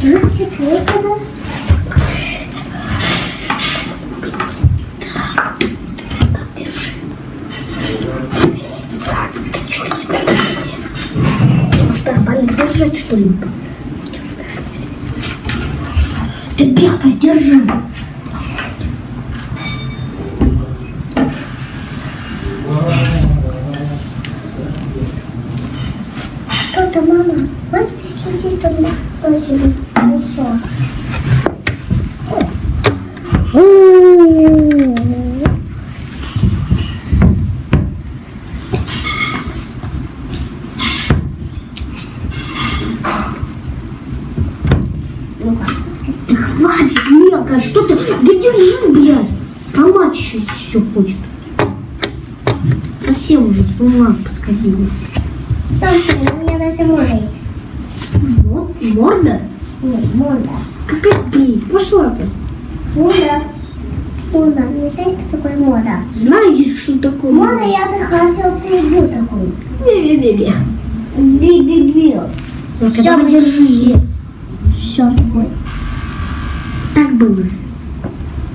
Ты может нормально держать, что ли? Ты бегай, держи. Кто-то, мама, можешь прислать, он сюда пришел? Да хватит, мелко, что ты? Да держи, блядь. Сломать еще все хочет. Совсем уже с ума посходила. Солнце, даже море есть. Вот, морда? Нет, морда. Какая, блин, пошла ты. Мода. Мода. Мне кажется, такой мода. Знаешь, что такое? Мода, я бы хотел прибью такой. Бе-бе-бе-бе. Би-би-би. Ну, когда держи. Все такое. Так было.